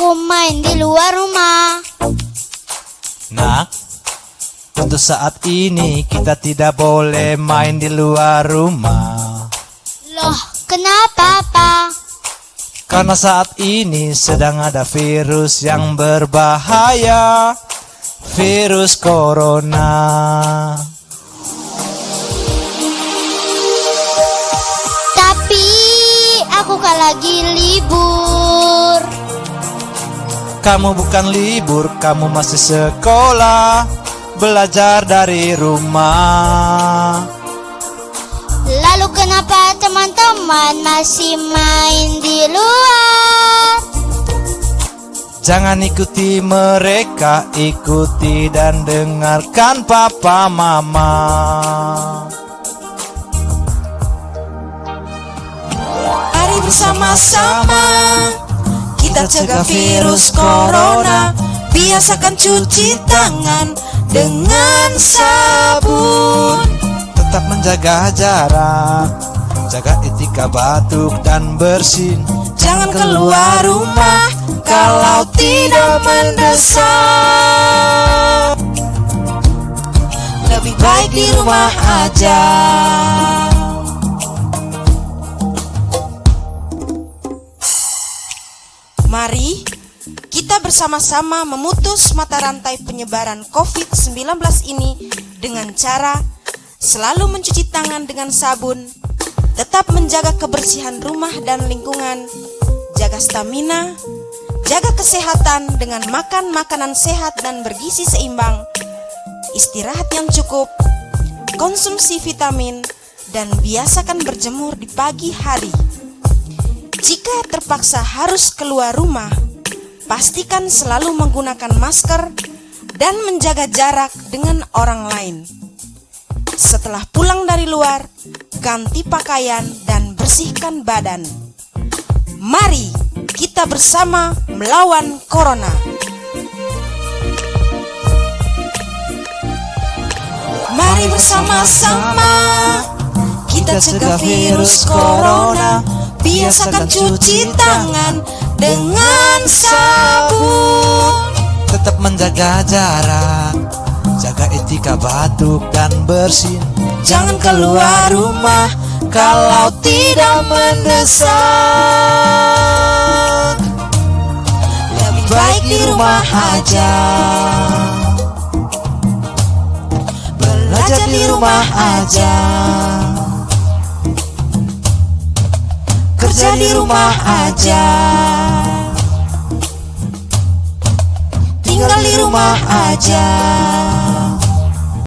aku main di luar rumah. Nak, untuk saat ini kita tidak boleh main di luar rumah. Loh, kenapa, Pak? Karena saat ini sedang ada virus yang berbahaya. Virus corona. Lagi libur. Kamu bukan libur, kamu masih sekolah. Belajar dari rumah. Lalu kenapa teman-teman masih main di luar? Jangan ikuti mereka, ikuti dan dengarkan papa mama. Bersama-sama kita cegah virus corona. Biasakan cuci tangan dengan sabun. Tetap menjaga jarak, jaga etika batuk dan bersin. Jangan keluar rumah kalau tidak mendesak. Lebih baik di rumah aja. Mari kita bersama-sama memutus mata rantai penyebaran COVID-19 ini dengan cara selalu mencuci tangan dengan sabun, tetap menjaga kebersihan rumah dan lingkungan, jaga stamina, jaga kesehatan dengan makan makanan sehat dan bergizi seimbang, istirahat yang cukup, konsumsi vitamin, dan biasakan berjemur di pagi hari. Jika terpaksa harus keluar rumah, pastikan selalu menggunakan masker dan menjaga jarak dengan orang lain. Setelah pulang dari luar, ganti pakaian dan bersihkan badan. Mari kita bersama melawan corona. Mari bersama-sama kita cegah virus corona. Biasakan cuci tangan dengan sabun. Tetap menjaga jarak, jaga etika batuk dan bersin. Jangan keluar rumah kalau tidak mendesak. Lebih baik di rumah aja. Belajar di rumah aja. Kerja di rumah aja. Tinggal di rumah aja.